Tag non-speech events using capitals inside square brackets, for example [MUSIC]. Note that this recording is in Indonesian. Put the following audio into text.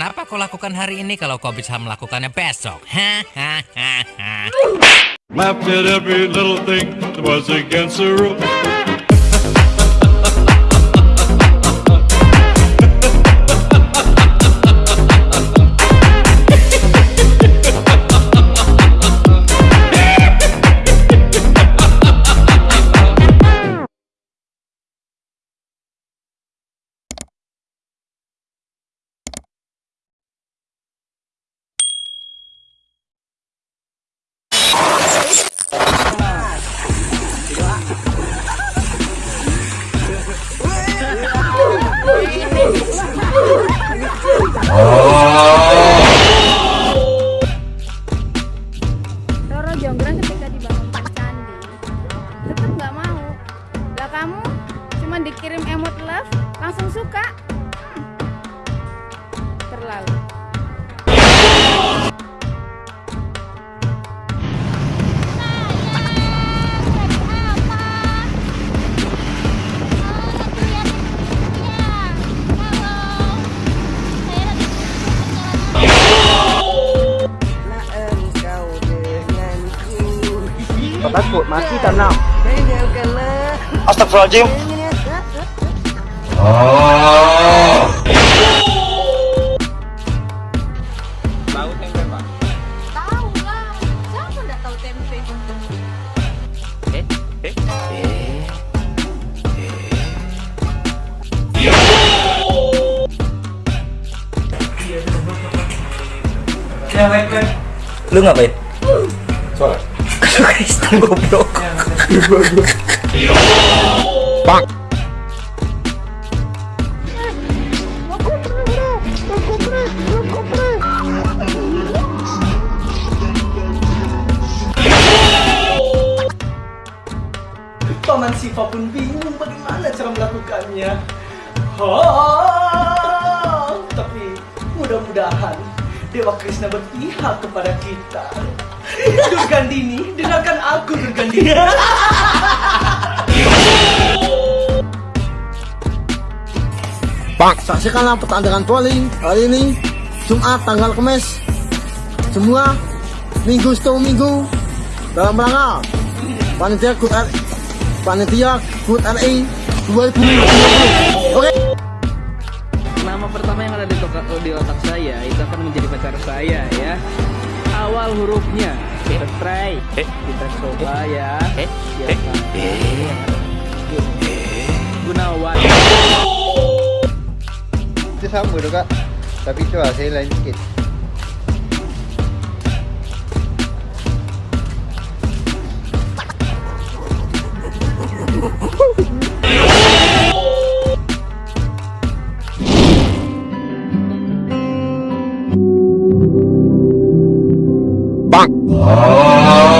Kenapa kau lakukan hari ini kalau kau bisa melakukannya besok? Hahaha. Roro Jonggrang ketika dibangunkan candi tetap nggak mau. Lah kamu cuma dikirim emot love langsung suka. Hmm. Terlalu. Kau takut mati tak nak Tinggalkanlah Astagfirullahaladzim Tahu lah. Siapa nggak tahu tempe? Lu ngapain? Sholat Lu Kristen goblok Bang Paman Siva pun bingung bagaimana cara melakukannya. Oh, tapi mudah-mudahan Dewa Krishna berpihak kepada kita. Durgandini, dengarkan aku Durgandini. [LAUGHS] Saksikanlah pertandingan volley hari ini Jumat tanggal Kamis. Semua minggu setelah minggu dalam rangka panitia Good R panitia Good RI 2020 oke. Nama pertama yang ada di, toka- di otak saya itu akan menjadi pacar saya ya. Awal hurufnya kita try, kita coba ya. Siapa? Gunawan. Itu sama tu kak. Tapi tu lah saya lain sikit Bonk.